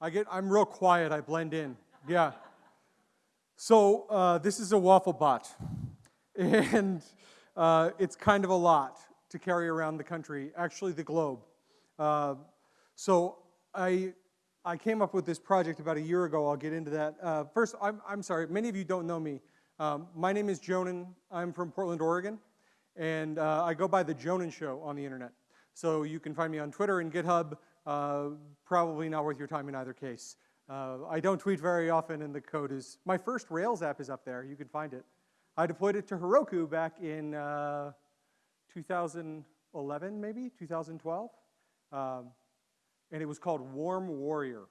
I get, I'm real quiet, I blend in. Yeah. So uh, this is a waffle bot. And uh, it's kind of a lot to carry around the country, actually the globe. Uh, so I, I came up with this project about a year ago. I'll get into that. Uh, first, I'm, I'm sorry, many of you don't know me. Um, my name is Jonan. I'm from Portland, Oregon. And uh, I go by the Jonan Show on the internet. So you can find me on Twitter and GitHub. Uh, probably not worth your time in either case. Uh, I don't tweet very often, and the code is, my first Rails app is up there. You can find it. I deployed it to Heroku back in uh, 2011, maybe, 2012. Um, and it was called Warm Warrior,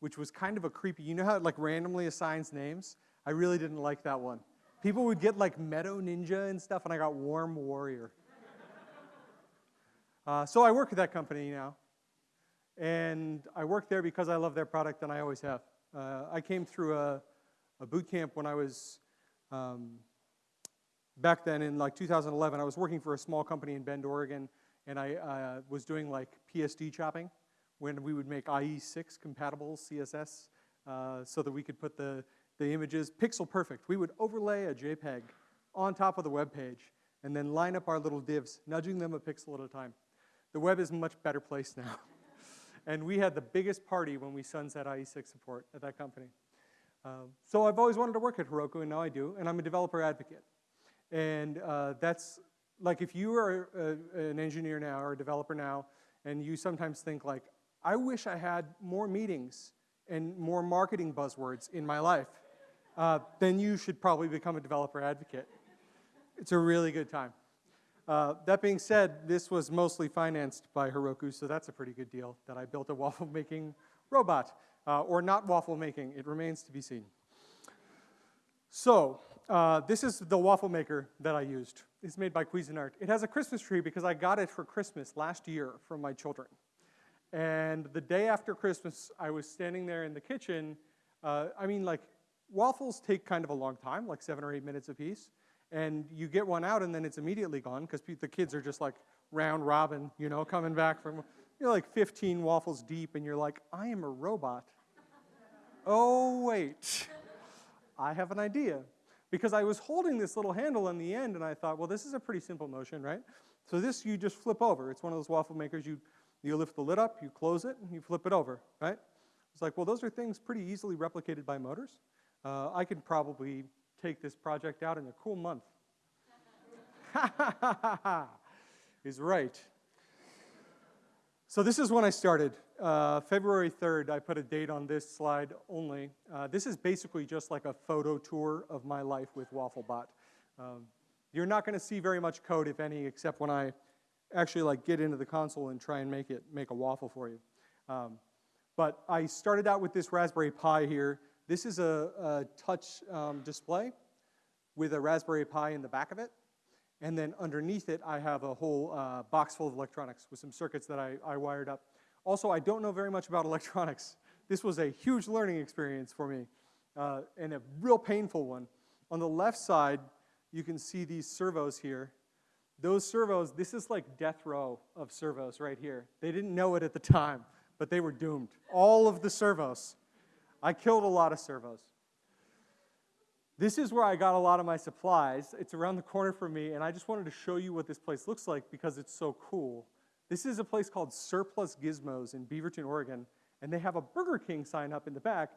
which was kind of a creepy, you know how it like randomly assigns names? I really didn't like that one. People would get like Meadow Ninja and stuff, and I got Warm Warrior. uh, so I work at that company now. And I work there because I love their product, and I always have. Uh, I came through a, a, boot camp when I was, um, back then in like 2011, I was working for a small company in Bend, Oregon, and I uh, was doing like PSD chopping when we would make IE6 compatible CSS uh, so that we could put the, the images pixel perfect. We would overlay a JPEG on top of the web page and then line up our little divs, nudging them a pixel at a time. The web is a much better place now. And we had the biggest party when we sunset IE6 support at that company. Um, so I've always wanted to work at Heroku, and now I do, and I'm a developer advocate. And uh, that's, like if you are a, an engineer now or a developer now, and you sometimes think like, I wish I had more meetings and more marketing buzzwords in my life, uh, then you should probably become a developer advocate. It's a really good time. Uh, that being said, this was mostly financed by Heroku, so that's a pretty good deal that I built a waffle making robot. Uh, or not waffle making, it remains to be seen. So, uh, this is the waffle maker that I used. It's made by Cuisinart. It has a Christmas tree because I got it for Christmas last year from my children. And the day after Christmas, I was standing there in the kitchen. Uh, I mean, like, waffles take kind of a long time, like seven or eight minutes apiece. piece and you get one out and then it's immediately gone because the kids are just like round robin, you know, coming back from, you're like 15 waffles deep and you're like, I am a robot. oh, wait, I have an idea. Because I was holding this little handle on the end and I thought, well, this is a pretty simple motion, right? So this you just flip over. It's one of those waffle makers. You, you lift the lid up, you close it, and you flip it over, right? It's like, well, those are things pretty easily replicated by motors. Uh, I could probably take this project out in a cool month. He's right. So this is when I started. Uh, February 3rd, I put a date on this slide only. Uh, this is basically just like a photo tour of my life with WaffleBot. Um, you're not going to see very much code, if any, except when I actually like get into the console and try and make it make a waffle for you. Um, but I started out with this Raspberry Pi here. This is a, a touch um, display with a Raspberry Pi in the back of it. And then underneath it, I have a whole uh, box full of electronics with some circuits that I, I wired up. Also, I don't know very much about electronics. This was a huge learning experience for me uh, and a real painful one. On the left side, you can see these servos here. Those servos, this is like death row of servos right here. They didn't know it at the time, but they were doomed. All of the servos. I killed a lot of servos. This is where I got a lot of my supplies. It's around the corner from me, and I just wanted to show you what this place looks like because it's so cool. This is a place called Surplus Gizmos in Beaverton, Oregon, and they have a Burger King sign up in the back.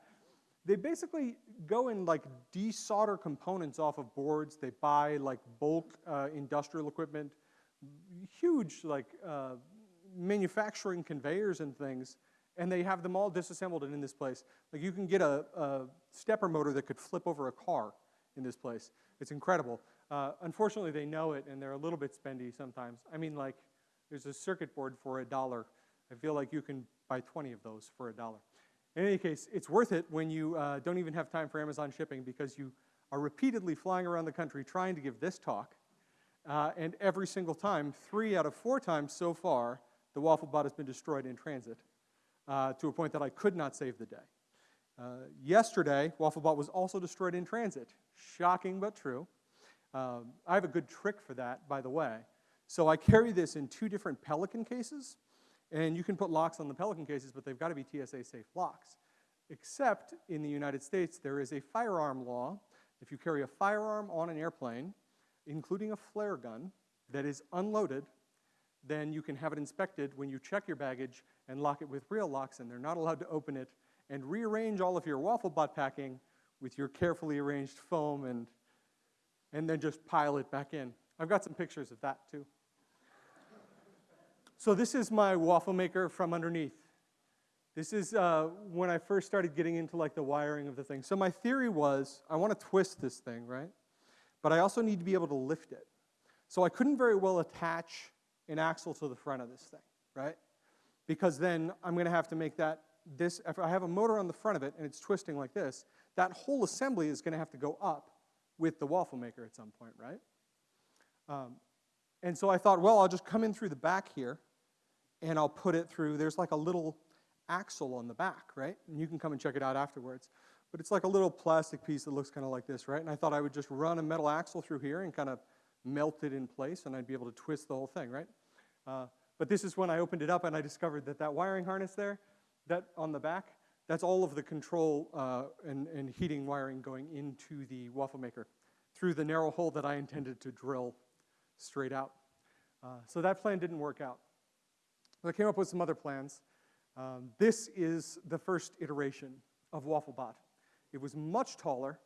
They basically go and like desolder components off of boards. They buy like bulk uh, industrial equipment, huge like uh, manufacturing conveyors and things, and they have them all disassembled and in this place. Like you can get a, a stepper motor that could flip over a car in this place. It's incredible. Uh, unfortunately, they know it and they're a little bit spendy sometimes. I mean, like, there's a circuit board for a dollar. I feel like you can buy 20 of those for a dollar. In any case, it's worth it when you uh, don't even have time for Amazon shipping because you are repeatedly flying around the country trying to give this talk. Uh, and every single time, three out of four times so far, the WaffleBot has been destroyed in transit uh, to a point that I could not save the day. Uh, yesterday, WaffleBot was also destroyed in transit. Shocking but true. Um, I have a good trick for that, by the way. So I carry this in two different Pelican cases, And you can put locks on the Pelican cases, but they've got to be TSA safe locks. Except in the United States, there is a firearm law. If you carry a firearm on an airplane, including a flare gun, that is unloaded, then you can have it inspected when you check your baggage and lock it with real locks, and they're not allowed to open it and rearrange all of your waffle bot packing with your carefully arranged foam and, and then just pile it back in. I've got some pictures of that too. So this is my waffle maker from underneath. This is uh, when I first started getting into like the wiring of the thing. So my theory was I want to twist this thing, right? But I also need to be able to lift it. So I couldn't very well attach an axle to the front of this thing, right? Because then I'm going to have to make that this, if I have a motor on the front of it and it's twisting like this, that whole assembly is going to have to go up with the waffle maker at some point, right? Um, and so I thought, well, I'll just come in through the back here and I'll put it through, there's like a little axle on the back, right? And you can come and check it out afterwards. But it's like a little plastic piece that looks kind of like this, right? And I thought I would just run a metal axle through here and kind of melt it in place and I'd be able to twist the whole thing, right? Uh, but this is when I opened it up and I discovered that that wiring harness there, that on the back, that's all of the control uh, and, and heating wiring going into the waffle maker through the narrow hole that I intended to drill straight out. Uh, so that plan didn't work out. So I came up with some other plans. Um, this is the first iteration of WaffleBot. It was much taller.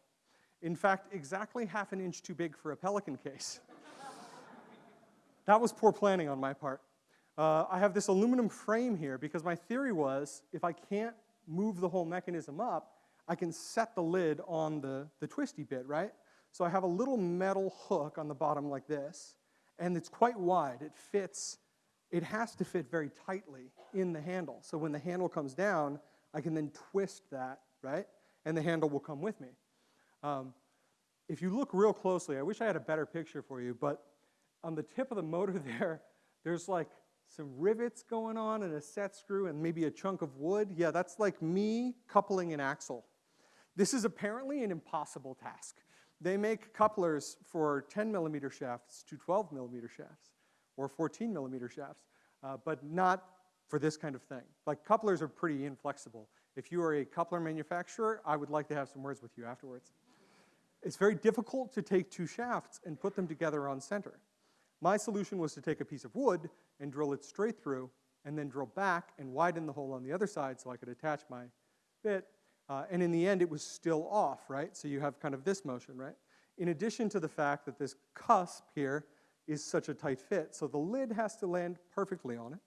In fact, exactly half an inch too big for a Pelican case. that was poor planning on my part. Uh, I have this aluminum frame here because my theory was if I can't move the whole mechanism up, I can set the lid on the, the twisty bit, right? So I have a little metal hook on the bottom like this, and it's quite wide. It fits, it has to fit very tightly in the handle. So when the handle comes down, I can then twist that, right? And the handle will come with me. Um, if you look real closely, I wish I had a better picture for you, but on the tip of the motor there, there's like some rivets going on and a set screw and maybe a chunk of wood. Yeah, that's like me coupling an axle. This is apparently an impossible task. They make couplers for 10 millimeter shafts to 12 millimeter shafts or 14 millimeter shafts, uh, but not for this kind of thing. Like couplers are pretty inflexible. If you are a coupler manufacturer, I would like to have some words with you afterwards. It's very difficult to take two shafts and put them together on center. My solution was to take a piece of wood and drill it straight through and then drill back and widen the hole on the other side so I could attach my bit. Uh, and in the end, it was still off, right? So you have kind of this motion, right? In addition to the fact that this cusp here is such a tight fit, so the lid has to land perfectly on it.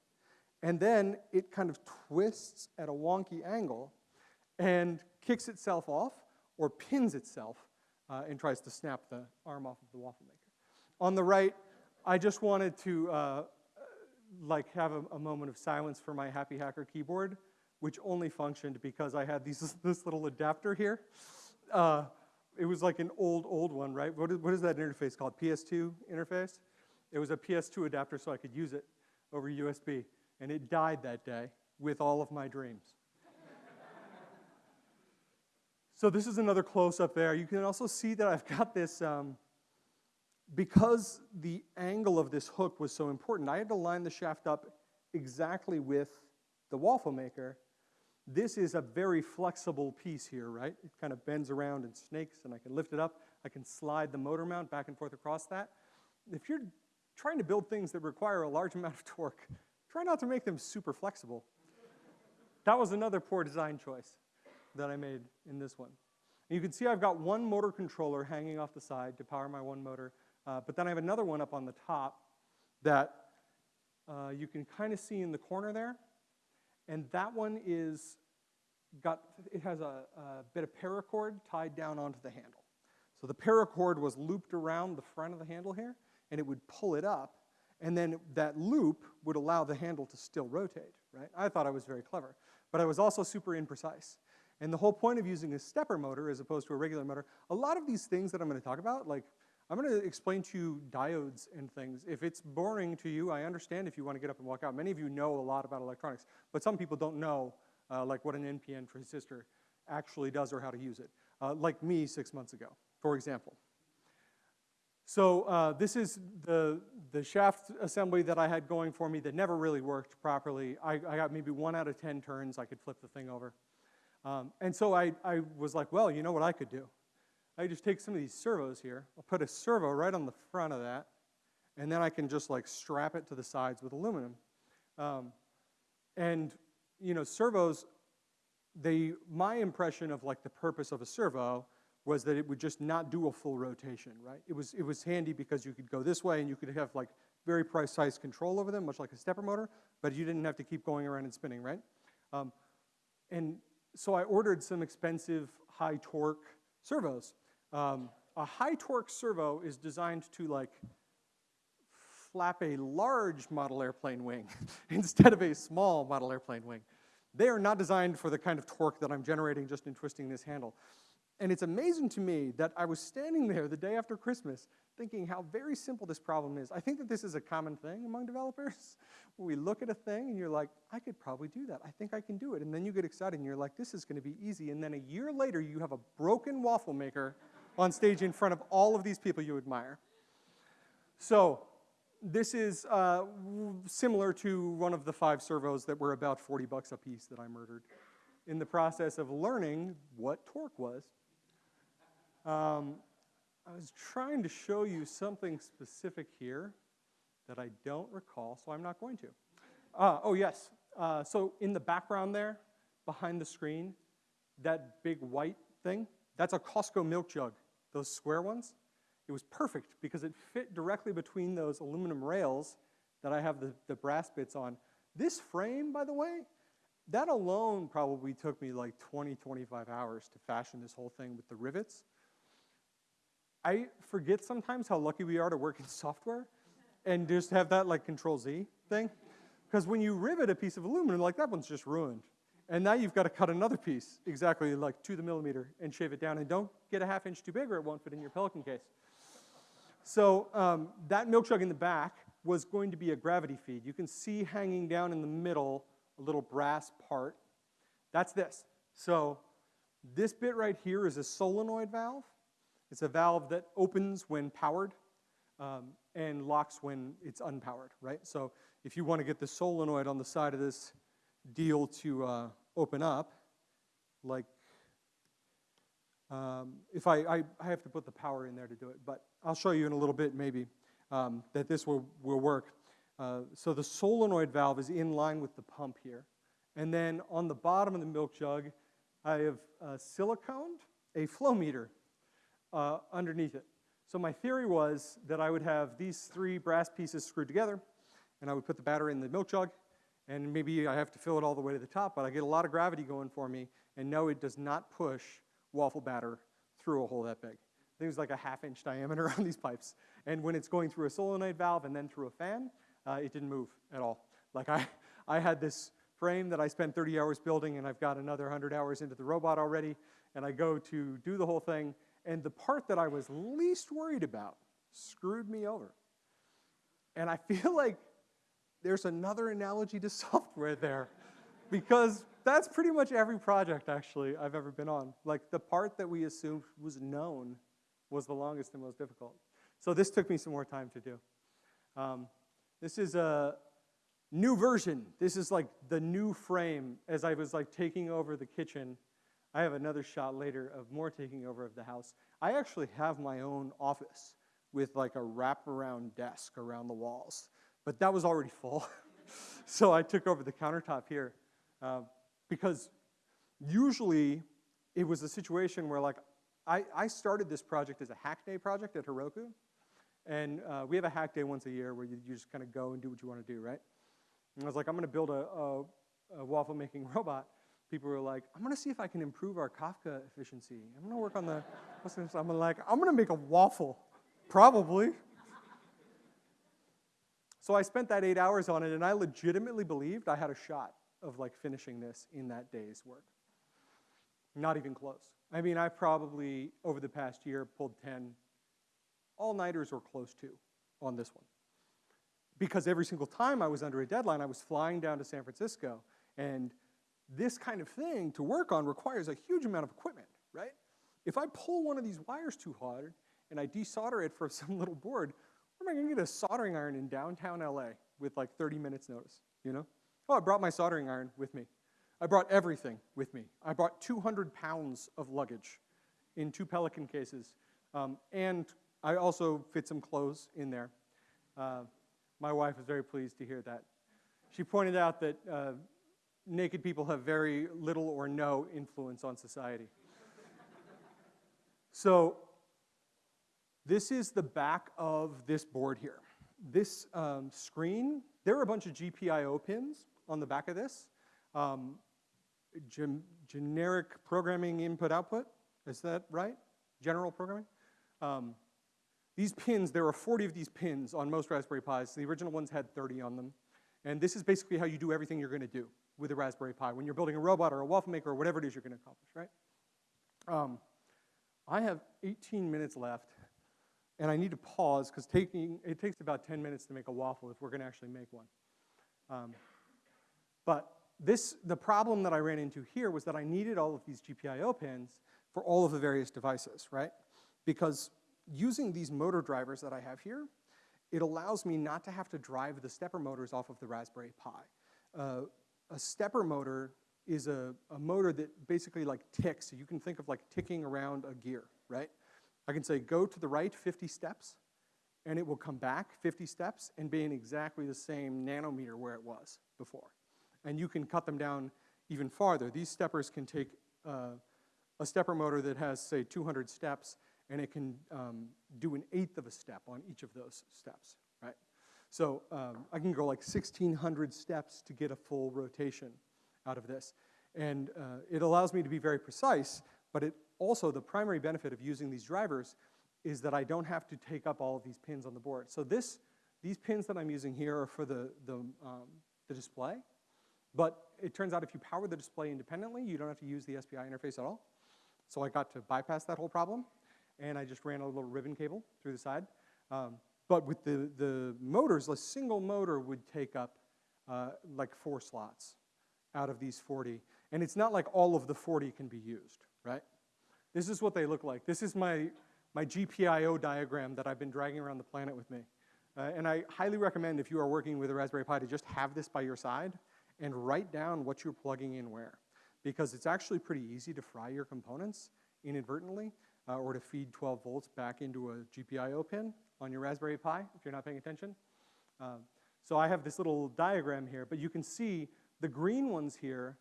And then it kind of twists at a wonky angle and kicks itself off or pins itself uh, and tries to snap the arm off of the waffle maker. On the right, I just wanted to uh, like have a, a, moment of silence for my Happy Hacker keyboard, which only functioned because I had these, this little adapter here. Uh, it was like an old, old one, right? What is, what is that interface called? PS2 interface? It was a PS2 adapter so I could use it over USB. And it died that day with all of my dreams. so this is another close-up there. You can also see that I've got this, um, because the angle of this hook was so important, I had to line the shaft up exactly with the waffle maker. This is a very flexible piece here, right? It kind of bends around and snakes, and I can lift it up. I can slide the motor mount back and forth across that. If you're trying to build things that require a large amount of torque, try not to make them super flexible. that was another poor design choice that I made in this one. And you can see I've got one motor controller hanging off the side to power my one motor. Uh, but then I have another one up on the top that uh, you can kind of see in the corner there. And that one is got, it has a, a bit of paracord tied down onto the handle. So the paracord was looped around the front of the handle here, and it would pull it up, and then that loop would allow the handle to still rotate, right? I thought I was very clever, but I was also super imprecise. And the whole point of using a stepper motor as opposed to a regular motor, a lot of these things that I'm gonna talk about, like I'm going to explain to you diodes and things. If it's boring to you, I understand if you want to get up and walk out. Many of you know a lot about electronics, but some people don't know uh, like what an NPN transistor actually does or how to use it, uh, like me six months ago, for example. So uh, this is the, the shaft assembly that I had going for me that never really worked properly. I, I got maybe one out of 10 turns I could flip the thing over. Um, and so I, I was like, well, you know what I could do? I just take some of these servos here. I'll put a servo right on the front of that, and then I can just like strap it to the sides with aluminum. Um, and, you know, servos, they, my impression of like the purpose of a servo was that it would just not do a full rotation, right? It was, it was handy because you could go this way and you could have like very precise control over them, much like a stepper motor, but you didn't have to keep going around and spinning, right? Um, and so I ordered some expensive high torque servos. Um, a high torque servo is designed to like flap a large model airplane wing instead of a small model airplane wing. They are not designed for the kind of torque that I'm generating just in twisting this handle. And it's amazing to me that I was standing there the day after Christmas thinking how very simple this problem is. I think that this is a common thing among developers. We look at a thing and you're like, I could probably do that. I think I can do it. And then you get excited and you're like, this is going to be easy. And then a year later, you have a broken waffle maker on stage in front of all of these people you admire. So this is uh, similar to one of the five servos that were about 40 bucks a piece that I murdered in the process of learning what torque was. Um, I was trying to show you something specific here that I don't recall, so I'm not going to. Uh, oh, yes. Uh, so in the background there, behind the screen, that big white thing, that's a Costco milk jug, those square ones. It was perfect because it fit directly between those aluminum rails that I have the, the brass bits on. This frame, by the way, that alone probably took me like 20, 25 hours to fashion this whole thing with the rivets. I forget sometimes how lucky we are to work in software and just have that like control Z thing. Because when you rivet a piece of aluminum, like that one's just ruined. And now you've got to cut another piece exactly like to the millimeter and shave it down. And don't get a half inch too big or it won't fit in your Pelican case. So um, that milk jug in the back was going to be a gravity feed. You can see hanging down in the middle a little brass part. That's this. So this bit right here is a solenoid valve. It's a valve that opens when powered um, and locks when it's unpowered, right? So if you want to get the solenoid on the side of this deal to uh, open up, like um, if I, I, I, have to put the power in there to do it, but I'll show you in a little bit maybe um, that this will, will work. Uh, so the solenoid valve is in line with the pump here. And then on the bottom of the milk jug, I have uh, siliconed a flow meter uh, underneath it. So my theory was that I would have these three brass pieces screwed together, and I would put the battery in the milk jug, and maybe I have to fill it all the way to the top, but I get a lot of gravity going for me, and no, it does not push waffle batter through a hole that big. I think it was like a half inch diameter on these pipes. And when it's going through a solenoid valve and then through a fan, uh, it didn't move at all. Like I, I had this frame that I spent 30 hours building and I've got another 100 hours into the robot already, and I go to do the whole thing and the part that I was least worried about screwed me over. And I feel like there's another analogy to software there because that's pretty much every project actually I've ever been on. Like the part that we assumed was known was the longest and most difficult. So this took me some more time to do. Um, this is a new version. This is like the new frame as I was like taking over the kitchen I have another shot later of more taking over of the house. I actually have my own office with like a wraparound desk around the walls, but that was already full. so I took over the countertop here uh, because usually it was a situation where like I, I, started this project as a hack day project at Heroku. And uh, we have a hack day once a year where you, you just kind of go and do what you want to do, right? And I was like, I'm going to build a, a, a waffle making robot people were like, I'm gonna see if I can improve our Kafka efficiency. I'm gonna work on the, I'm like, I'm gonna make a waffle, probably. So I spent that eight hours on it, and I legitimately believed I had a shot of like finishing this in that day's work. Not even close. I mean, I probably, over the past year, pulled 10 all-nighters or close to on this one. Because every single time I was under a deadline, I was flying down to San Francisco, and this kind of thing to work on requires a huge amount of equipment, right? If I pull one of these wires too hard and I desolder it for some little board, am I gonna get a soldering iron in downtown LA with like 30 minutes notice, you know? Oh, I brought my soldering iron with me. I brought everything with me. I brought 200 pounds of luggage in two Pelican cases, um, and I also fit some clothes in there. Uh, my wife was very pleased to hear that. She pointed out that uh, naked people have very little or no influence on society. so this is the back of this board here. This um, screen, there are a bunch of GPIO pins on the back of this. Um, gen generic programming input output, is that right? General programming? Um, these pins, there are 40 of these pins on most Raspberry Pis. The original ones had 30 on them. And this is basically how you do everything you're gonna do with a Raspberry Pi when you're building a robot or a waffle maker or whatever it is you're gonna accomplish, right? Um, I have 18 minutes left, and I need to pause because taking it takes about 10 minutes to make a waffle if we're gonna actually make one. Um, but this, the problem that I ran into here was that I needed all of these GPIO pins for all of the various devices, right? Because using these motor drivers that I have here, it allows me not to have to drive the stepper motors off of the Raspberry Pi. Uh, a stepper motor is a, a motor that basically like ticks. So you can think of like ticking around a gear, right? I can say go to the right 50 steps, and it will come back 50 steps and be in exactly the same nanometer where it was before. And you can cut them down even farther. These steppers can take uh, a stepper motor that has, say, 200 steps, and it can um, do an eighth of a step on each of those steps, right? So um, I can go like 1,600 steps to get a full rotation out of this. And uh, it allows me to be very precise, but it also, the primary benefit of using these drivers is that I don't have to take up all of these pins on the board. So this, these pins that I'm using here are for the, the, um, the display, but it turns out if you power the display independently, you don't have to use the SPI interface at all. So I got to bypass that whole problem, and I just ran a little ribbon cable through the side. Um, but with the, the motors, a single motor would take up uh, like four slots out of these 40. And it's not like all of the 40 can be used, right? This is what they look like. This is my, my GPIO diagram that I've been dragging around the planet with me. Uh, and I highly recommend if you are working with a Raspberry Pi to just have this by your side and write down what you're plugging in where. Because it's actually pretty easy to fry your components inadvertently uh, or to feed 12 volts back into a GPIO pin on your Raspberry Pi if you're not paying attention. Um, so I have this little diagram here, but you can see the green ones here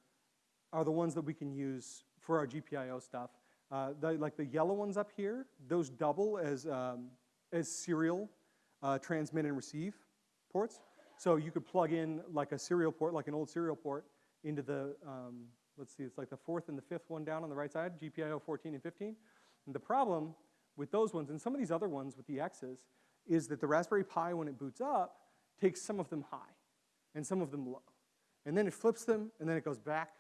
are the ones that we can use for our GPIO stuff. Uh, the, like the yellow ones up here, those double as, um, as serial uh, transmit and receive ports. So you could plug in like a serial port, like an old serial port, into the, um, let's see, it's like the fourth and the fifth one down on the right side, GPIO 14 and 15. And the problem with those ones, and some of these other ones with the X's, is that the Raspberry Pi, when it boots up, takes some of them high and some of them low. And then it flips them, and then it goes back.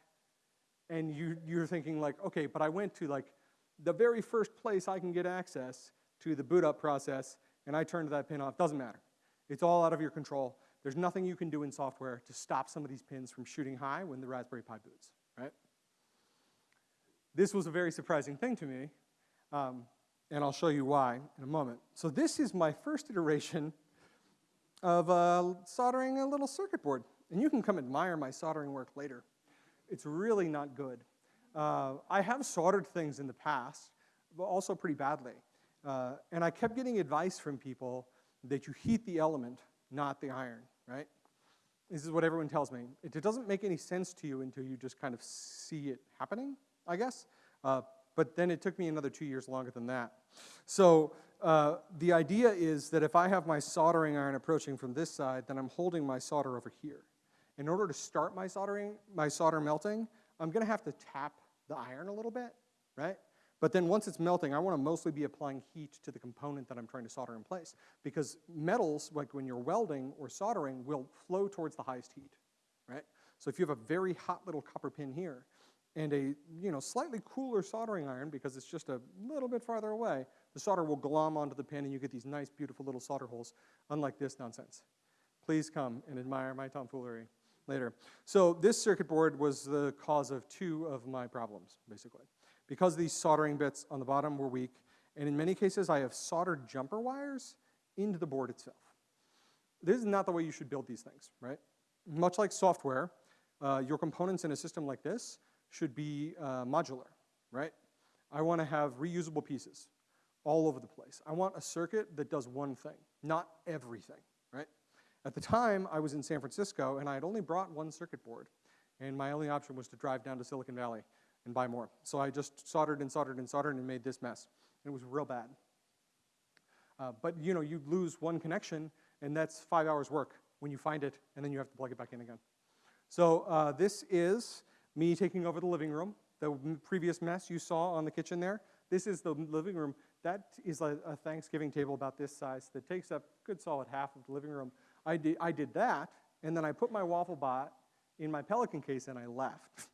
And you, you're thinking like, okay, but I went to like the very first place I can get access to the boot up process, and I turned that pin off. Doesn't matter. It's all out of your control. There's nothing you can do in software to stop some of these pins from shooting high when the Raspberry Pi boots, right? This was a very surprising thing to me, um, and I'll show you why in a moment. So this is my first iteration of uh, soldering a little circuit board. And you can come admire my soldering work later. It's really not good. Uh, I have soldered things in the past, but also pretty badly. Uh, and I kept getting advice from people that you heat the element not the iron, right? This is what everyone tells me. It, doesn't make any sense to you until you just kind of see it happening, I guess. Uh, but then it took me another two years longer than that. So uh, the idea is that if I have my soldering iron approaching from this side, then I'm holding my solder over here. In order to start my soldering, my solder melting, I'm gonna have to tap the iron a little bit, right? But then once it's melting, I want to mostly be applying heat to the component that I'm trying to solder in place. Because metals, like when you're welding or soldering, will flow towards the highest heat, right? So if you have a very hot little copper pin here and a you know, slightly cooler soldering iron because it's just a little bit farther away, the solder will glom onto the pin and you get these nice, beautiful little solder holes, unlike this nonsense. Please come and admire my tomfoolery later. So this circuit board was the cause of two of my problems, basically because these soldering bits on the bottom were weak And in many cases, I have soldered jumper wires into the board itself. This is not the way you should build these things, right? Much like software, uh, your components in a system like this should be uh, modular, right? I want to have reusable pieces all over the place. I want a circuit that does one thing, not everything, right? At the time, I was in San Francisco, and I had only brought one circuit board, and my only option was to drive down to Silicon Valley and buy more. So I just soldered and soldered and soldered and made this mess. And it was real bad. Uh, but you know, you lose one connection, and that's five hours work when you find it, and then you have to plug it back in again. So uh, this is me taking over the living room. The previous mess you saw on the kitchen there, this is the living room. That is a, a Thanksgiving table about this size that takes up good solid half of the living room. I did, I did that, and then I put my waffle bot in my Pelican case and I left.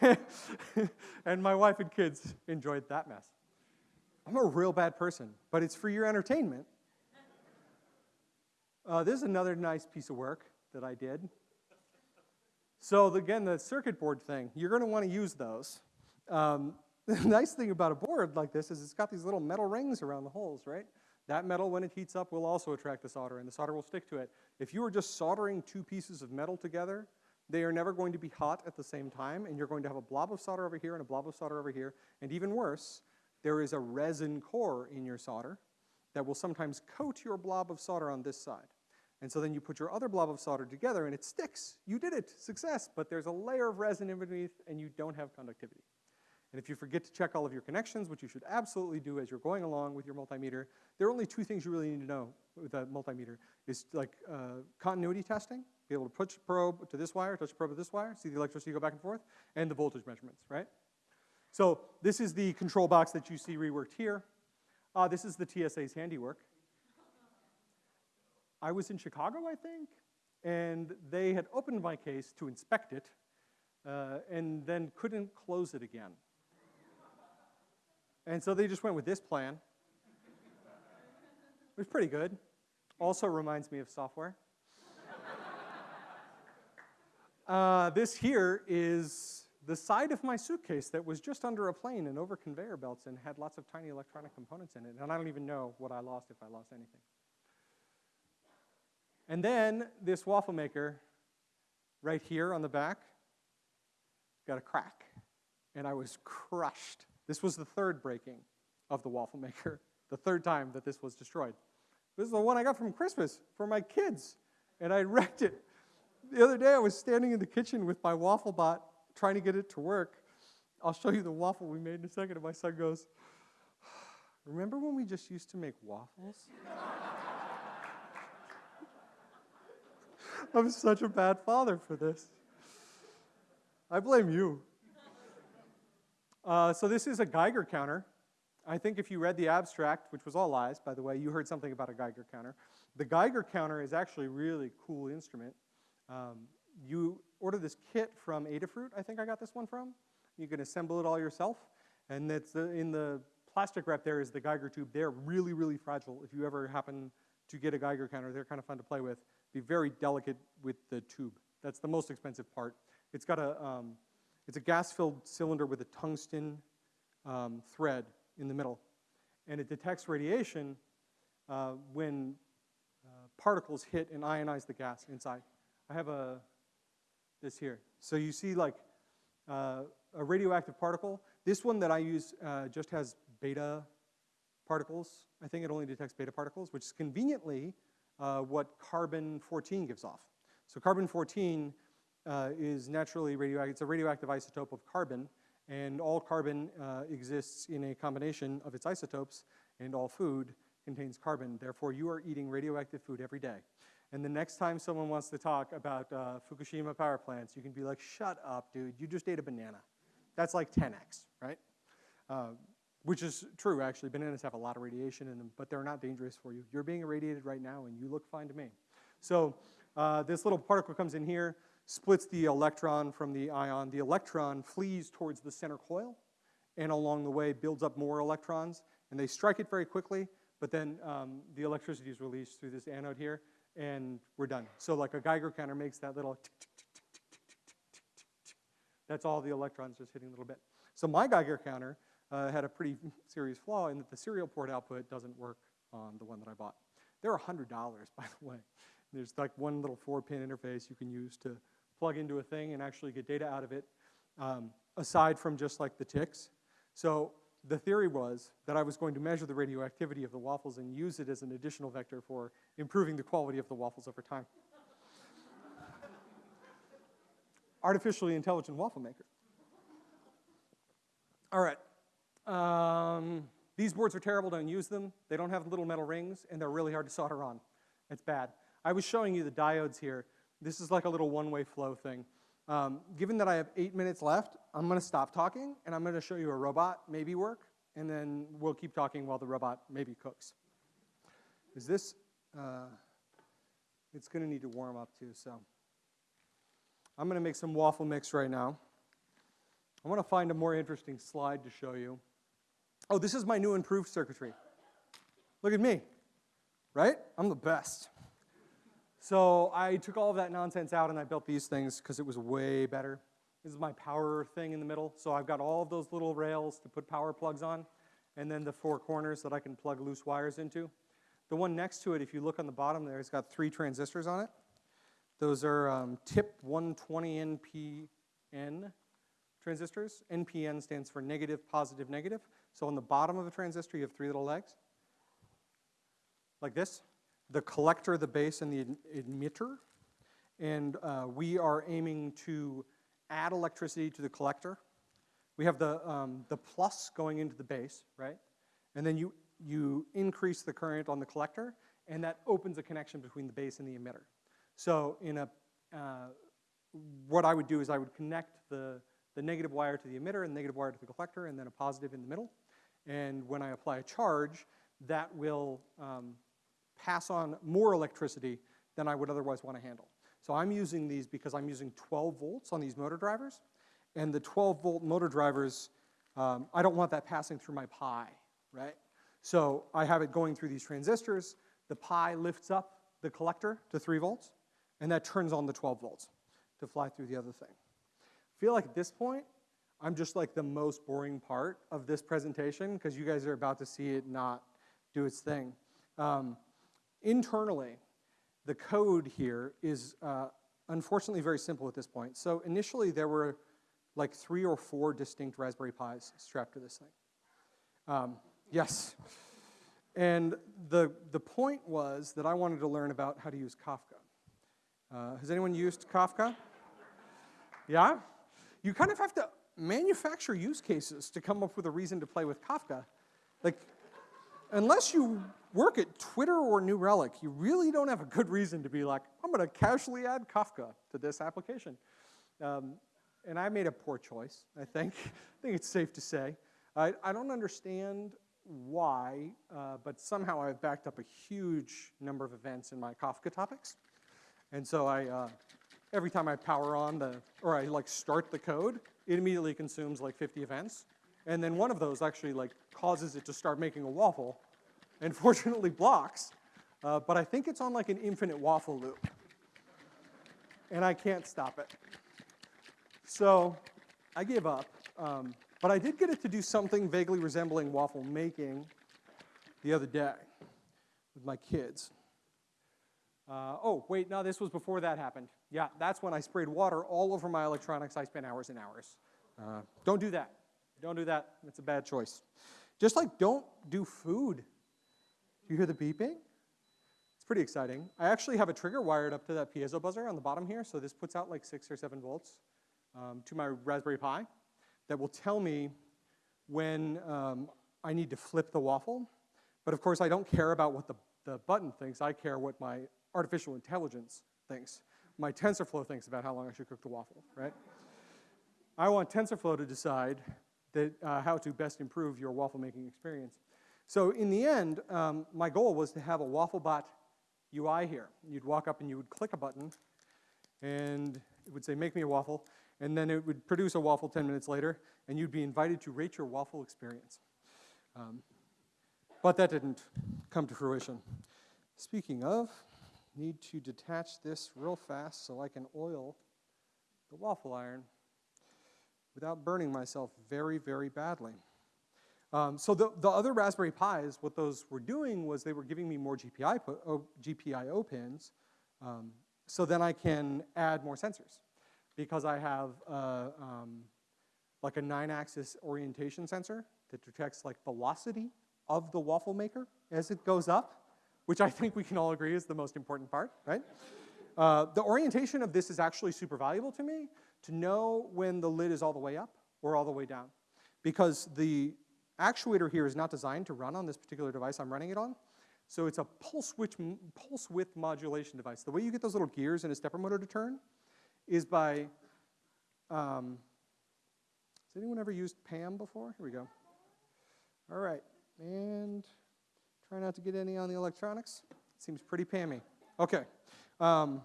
and my wife and kids enjoyed that mess. I'm a real bad person, but it's for your entertainment. Uh, this is another nice piece of work that I did. So again, the circuit board thing, you're going to want to use those. Um, the nice thing about a board like this is it's got these little metal rings around the holes, right? That metal, when it heats up, will also attract the solder, and the solder will stick to it. If you are just soldering two pieces of metal together, they are never going to be hot at the same time, and you're going to have a blob of solder over here and a blob of solder over here. And even worse, there is a resin core in your solder that will sometimes coat your blob of solder on this side. And so then you put your other blob of solder together and it sticks. You did it, success, but there's a layer of resin in beneath and you don't have conductivity. And if you forget to check all of your connections, which you should absolutely do as you're going along with your multimeter, there are only two things you really need to know with a multimeter. Is like uh, continuity testing, be able to push probe to this wire, touch probe to this wire, see the electricity go back and forth, and the voltage measurements, right? So this is the control box that you see reworked here. Uh, this is the TSA's handiwork. I was in Chicago, I think, and they had opened my case to inspect it uh, and then couldn't close it again. And so they just went with this plan. It was pretty good. Also reminds me of software. Uh, this here is the side of my suitcase that was just under a plane and over conveyor belts and had lots of tiny electronic components in it. And I don't even know what I lost if I lost anything. And then this waffle maker right here on the back got a crack. And I was crushed. This was the third breaking of the waffle maker, the third time that this was destroyed. This is the one I got from Christmas for my kids, and I wrecked it. The other day I was standing in the kitchen with my waffle bot trying to get it to work. I'll show you the waffle we made in a second. And my son goes, Remember when we just used to make waffles? I'm such a bad father for this. I blame you. Uh, so, this is a Geiger counter. I think if you read the abstract, which was all lies, by the way, you heard something about a Geiger counter. The Geiger counter is actually a really cool instrument. Um, you order this kit from Adafruit, I think I got this one from. You can assemble it all yourself. And it's the, in the plastic wrap there is the Geiger tube. They're really, really fragile. If you ever happen to get a Geiger counter, they're kind of fun to play with. Be very delicate with the tube. That's the most expensive part. It's got a, um, it's a gas-filled cylinder with a tungsten um, thread in the middle. And it detects radiation uh, when uh, particles hit and ionize the gas inside. I have a, this here. So you see like uh, a radioactive particle. This one that I use uh, just has beta particles. I think it only detects beta particles, which is conveniently uh, what carbon-14 gives off. So carbon-14 uh, is naturally radioactive. It's a radioactive isotope of carbon, and all carbon uh, exists in a combination of its isotopes, and all food contains carbon. Therefore, you are eating radioactive food every day. And the next time someone wants to talk about uh, Fukushima power plants, you can be like, shut up, dude, you just ate a banana. That's like 10x, right? Uh, which is true, actually. Bananas have a lot of radiation in them, but they're not dangerous for you. You're being irradiated right now, and you look fine to me. So uh, this little particle comes in here, splits the electron from the ion. The electron flees towards the center coil, and along the way builds up more electrons, and they strike it very quickly, but then um, the electricity is released through this anode here, and we're done. So like a Geiger counter makes that little That's all the electrons just hitting a little bit. So my Geiger counter uh, had a pretty serious flaw in that the serial port output doesn't work on the one that I bought. They're $100, by the way. There's like one little four-pin interface you can use to plug into a thing and actually get data out of it, um, aside from just like the ticks. So the theory was that I was going to measure the radioactivity of the waffles and use it as an additional vector for improving the quality of the waffles over time. Artificially intelligent waffle maker. All right. Um, these boards are terrible, don't use them. They don't have little metal rings, and they're really hard to solder on. It's bad. I was showing you the diodes here. This is like a little one-way flow thing. Um, given that I have eight minutes left, I'm gonna stop talking, and I'm gonna show you a robot maybe work, and then we'll keep talking while the robot maybe cooks. Is this, uh, it's gonna need to warm up too, so. I'm gonna make some waffle mix right now. I wanna find a more interesting slide to show you. Oh, this is my new improved circuitry. Look at me, right? I'm the best. So I took all of that nonsense out and I built these things because it was way better. This is my power thing in the middle. So I've got all of those little rails to put power plugs on, and then the four corners that I can plug loose wires into. The one next to it, if you look on the bottom there, it's got three transistors on it. Those are um, TIP 120 NPN transistors. NPN stands for negative, positive, negative. So on the bottom of a transistor, you have three little legs, like this. The collector, the base, and the emitter. And uh, we are aiming to add electricity to the collector. We have the, um, the plus going into the base, right? And then you, you increase the current on the collector, and that opens a connection between the base and the emitter. So in a, uh, what I would do is I would connect the, the negative wire to the emitter and the negative wire to the collector, and then a positive in the middle. And when I apply a charge, that will um, pass on more electricity than I would otherwise want to handle. So I'm using these because I'm using 12 volts on these motor drivers. And the 12 volt motor drivers, um, I don't want that passing through my Pi, right? So I have it going through these transistors. The Pi lifts up the collector to 3 volts, and that turns on the 12 volts to fly through the other thing. I feel like at this point, I'm just like the most boring part of this presentation because you guys are about to see it not do its thing. Um, internally, the code here is uh, unfortunately very simple at this point. So initially there were like three or four distinct Raspberry Pis strapped to this thing. Um, yes. And the, the point was that I wanted to learn about how to use Kafka. Uh, has anyone used Kafka? Yeah? You kind of have to manufacture use cases to come up with a reason to play with Kafka. Like, unless you work at Twitter or New Relic, you really don't have a good reason to be like, I'm going to casually add Kafka to this application. Um, and I made a poor choice, I think. I think it's safe to say. I, I don't understand why, uh, but somehow I've backed up a huge number of events in my Kafka topics. And so I, uh, every time I power on the, or I like start the code, it immediately consumes like 50 events. And then one of those actually like causes it to start making a waffle and fortunately blocks. Uh, but I think it's on like an infinite waffle loop. And I can't stop it. So I gave up. Um, but I did get it to do something vaguely resembling waffle making the other day with my kids. Uh, oh, wait, no, this was before that happened. Yeah, that's when I sprayed water all over my electronics. I spent hours and hours. Uh, don't do that. Don't do that. It's a bad choice. Just like don't do food. Do you hear the beeping? It's pretty exciting. I actually have a trigger wired up to that piezo buzzer on the bottom here, so this puts out like six or seven volts um, to my Raspberry Pi that will tell me when um, I need to flip the waffle. But of course, I don't care about what the, the button thinks. I care what my artificial intelligence thinks. My TensorFlow thinks about how long I should cook the waffle, right? I want TensorFlow to decide that, uh, how to best improve your waffle making experience. So in the end, um, my goal was to have a WaffleBot UI here. You'd walk up and you would click a button, and it would say, make me a waffle, and then it would produce a waffle 10 minutes later, and you'd be invited to rate your waffle experience. Um, but that didn't come to fruition. Speaking of, need to detach this real fast so I can oil the waffle iron. without burning myself very, very badly. Um, so the, the other Raspberry Pis, what those were doing was they were giving me more GPI, GPIO pins, um, so then I can add more sensors because I have uh, um, like a nine-axis orientation sensor that detects like velocity of the waffle maker as it goes up, which I think we can all agree is the most important part, right? Uh, the orientation of this is actually super valuable to me to know when the lid is all the way up or all the way down. Because the actuator here is not designed to run on this particular device I'm running it on. So it's a pulse, width, pulse width modulation device. The way you get those little gears in a stepper motor to turn is by, um, has anyone ever used PAM before? Here we go. All right, and try not to get any on the electronics. Seems pretty PAMmy. Okay. Um,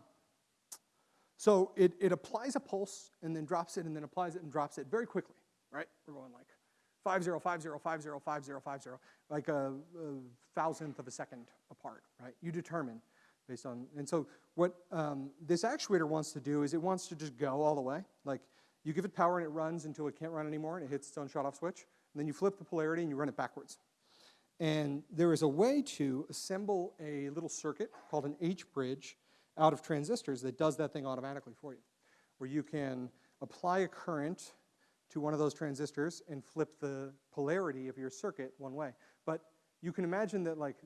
so it, it applies a pulse and then drops it and then applies it and drops it very quickly, right? We're going like 5050505050, like a, a thousandth of a second apart, right? You determine based on, and so what um, this actuator wants to do is it wants to just go all the way. Like you give it power and it runs until it can't run anymore and it hits its own shut off switch. And then you flip the polarity and you run it backwards. And there is a way to assemble a little circuit called an H-bridge out of transistors that does that thing automatically for you, where you can apply a current to one of those transistors and flip the polarity of your circuit one way. But you can imagine that like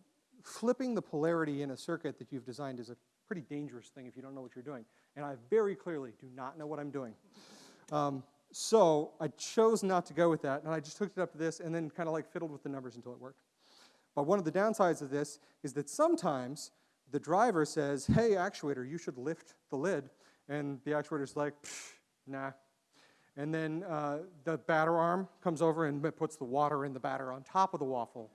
flipping the polarity in a circuit that you've designed is a pretty dangerous thing if you don't know what you're doing. And I very clearly do not know what I'm doing. Um, so I chose not to go with that, and I just hooked it up to this and then kind of like fiddled with the numbers until it worked. But one of the downsides of this is that sometimes the driver says, hey, actuator, you should lift the lid. And the actuator's like, nah, and then uh, the batter arm comes over and puts the water in the batter on top of the waffle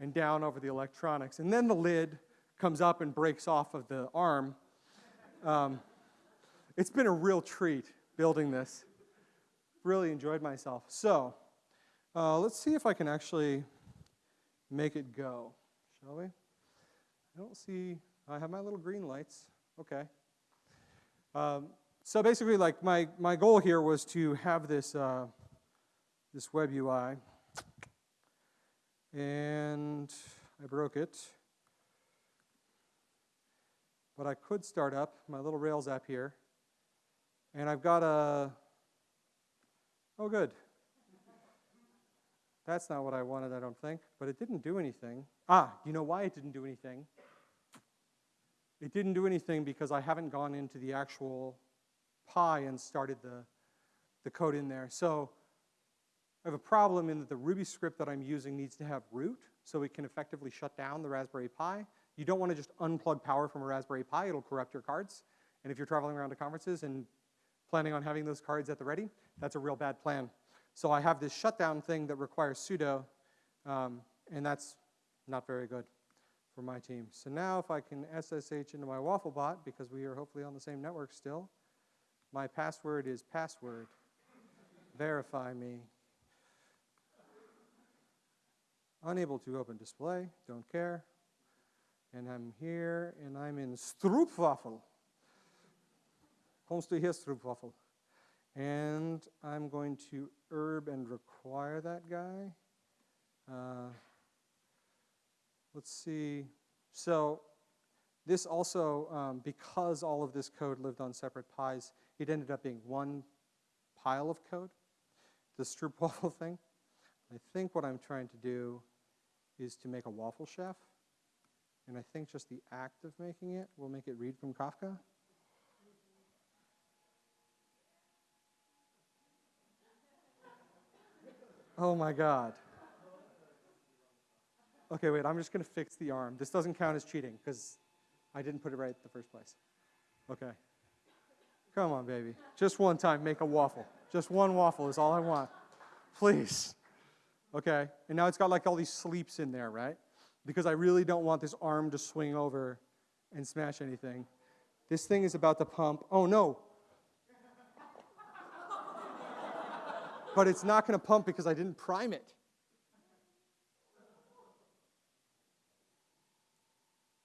and down over the electronics. And then the lid comes up and breaks off of the arm. Um, it's been a real treat building this. Really enjoyed myself. So uh, let's see if I can actually make it go, shall we? I don't see, I have my little green lights. Okay. Um, so basically, like my, my goal here was to have this, uh, this web UI. And I broke it. But I could start up my little Rails app here. And I've got a, oh good. That's not what I wanted, I don't think. But it didn't do anything. Ah, you know why it didn't do anything? It didn't do anything because I haven't gone into the actual Pi and started the, the code in there. So I have a problem in that the Ruby script that I'm using needs to have root so it can effectively shut down the Raspberry Pi. You don't want to just unplug power from a Raspberry Pi. It'll corrupt your cards. And if you're traveling around to conferences and planning on having those cards at the ready, that's a real bad plan. So I have this shutdown thing that requires sudo, um, and that's not very good for my team. So now if I can SSH into my WaffleBot, because we are hopefully on the same network still, my password is password. Verify me. Unable to open display, don't care. And I'm here, and I'm in Stroopwafel. Kommst du hier, Stroopwafel? And I'm going to irb and require that guy. Uh, let's see. So this also, um, because all of this code lived on separate Pis, it ended up being one pile of code, the stroopwafel thing. I think what I'm trying to do is to make a waffle chef. And I think just the act of making it will make it read from Kafka. Oh my God. Okay, wait, I'm just going to fix the arm. This doesn't count as cheating because I didn't put it right the first place. Okay. Come on, baby. Just one time, make a waffle. Just one waffle is all I want. Please. Okay? And now it's got like all these sleeps in there, right? Because I really don't want this arm to swing over and smash anything. This thing is about to pump. Oh, no. but it's not going to pump because I didn't prime it.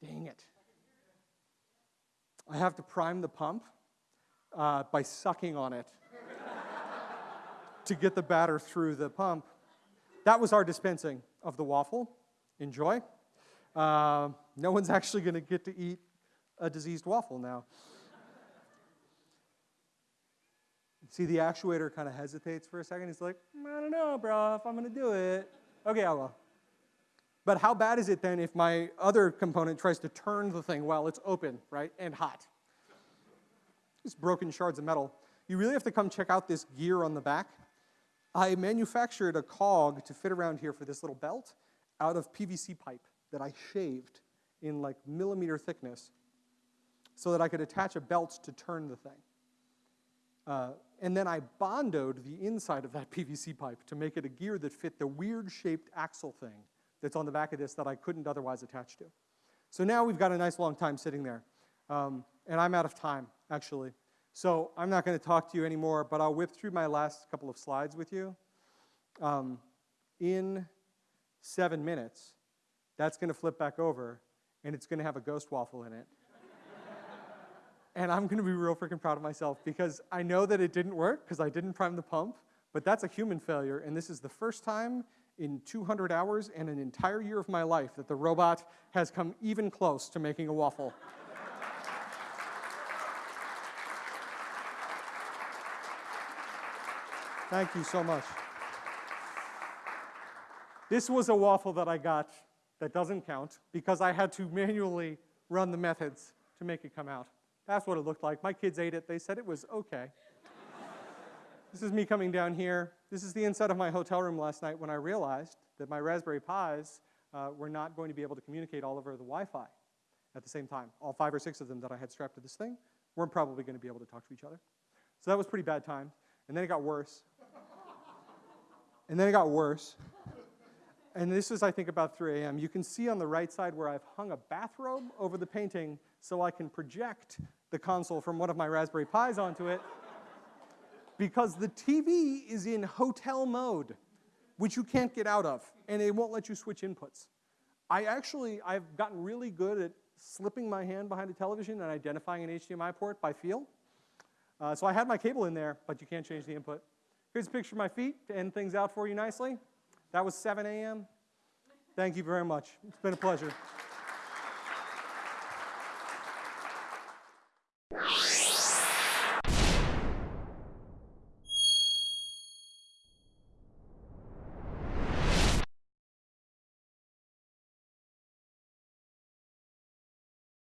Dang it. I have to prime the pump uh, by sucking on it. to get the batter through the pump. That was our dispensing of the waffle. Enjoy. Uh, no one's actually going to get to eat a diseased waffle now. See, the actuator kind of hesitates for a second. He's like, I don't know, bro, if I'm going to do it. Okay, I will. But how bad is it then if my other component tries to turn the thing while it's open, right, and hot? Just broken shards of metal. You really have to come check out this gear on the back. I manufactured a cog to fit around here for this little belt out of PVC pipe that I shaved in like millimeter thickness so that I could attach a belt to turn the thing. Uh, and then I bondoed the inside of that PVC pipe to make it a gear that fit the weird shaped axle thing that's on the back of this that I couldn't otherwise attach to. So now we've got a nice long time sitting there. Um, and I'm out of time, actually. So I'm not going to talk to you anymore, but I'll whip through my last couple of slides with you. Um, in seven minutes, that's going to flip back over, and it's going to have a ghost waffle in it. and I'm going to be real freaking proud of myself because I know that it didn't work because I didn't prime the pump, but that's a human failure, and this is the first time in 200 hours and an entire year of my life that the robot has come even close to making a waffle. Thank you so much. This was a waffle that I got that doesn't count because I had to manually run the methods to make it come out. That's what it looked like. My kids ate it. They said it was okay. this is me coming down here. This is the inside of my hotel room last night when I realized that my Raspberry Pis uh, were not going to be able to communicate all over the Wi-Fi at the same time. All five or six of them that I had strapped to this thing weren't probably going to be able to talk to each other. So that was pretty bad time. And then it got worse. And then it got worse. And this is, I think, about 3 a.m. You can see on the right side where I've hung a bathrobe over the painting so I can project the console from one of my Raspberry Pis onto it because the TV is in hotel mode, which you can't get out of, and it won't let you switch inputs. I actually, I've gotten really good at slipping my hand behind a television and identifying an HDMI port by feel. Uh, so I had my cable in there, but you can't change the input. Here's a picture of my feet to end things out for you nicely. That was 7 a.m. Thank you very much. It's been a pleasure.